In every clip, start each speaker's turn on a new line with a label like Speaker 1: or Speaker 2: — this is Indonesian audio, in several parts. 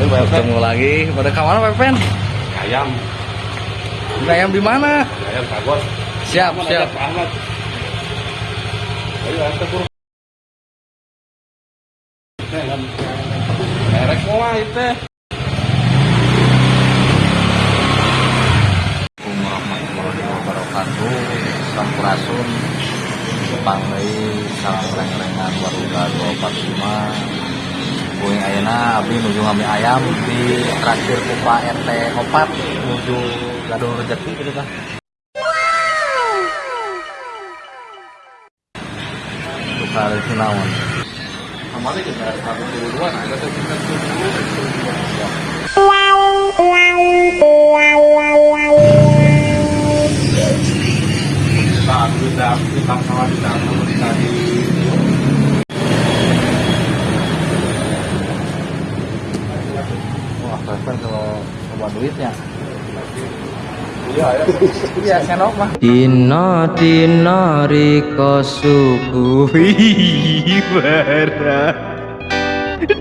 Speaker 1: Ketemu lagi. Pada ke mana Pepen?
Speaker 2: Ayam,
Speaker 1: ayam di mana?
Speaker 2: ayam kagos.
Speaker 1: Siap, siap.
Speaker 2: Pak Ahmad. Ayo antar. Merek mau itu.
Speaker 1: Assalamualaikum wabarakatuh. Sampurasun. Panggai salam reng-rengan warga 245. Gue ayana abdi nuju ngambil ayam di traktir Kupa RT 4 menuju Gadung Rejeki gitu kan. Untuk kali sinawan.
Speaker 2: Kemarin kita satu duluan, ada.
Speaker 1: Coba duitnya.
Speaker 2: Iya, ya.
Speaker 1: Iya, senok mah.
Speaker 3: Dino dino riko subuhi bara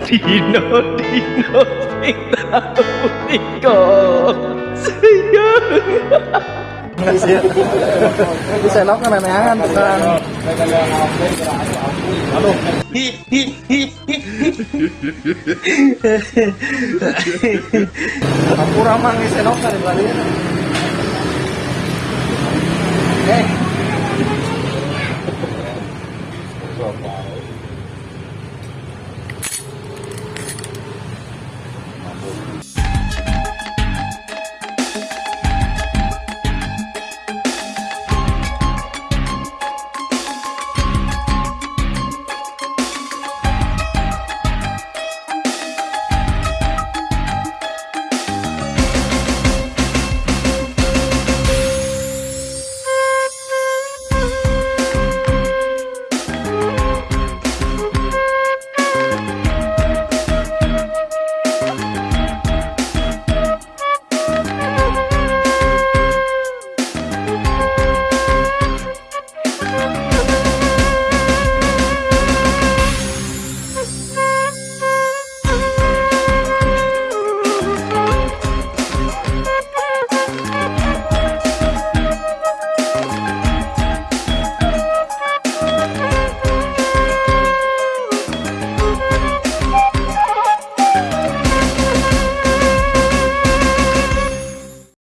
Speaker 3: Dino dino sing tau riko sayang
Speaker 1: Iya. Di selok kan anehan kan.
Speaker 2: Aku
Speaker 1: ramang di selok kan di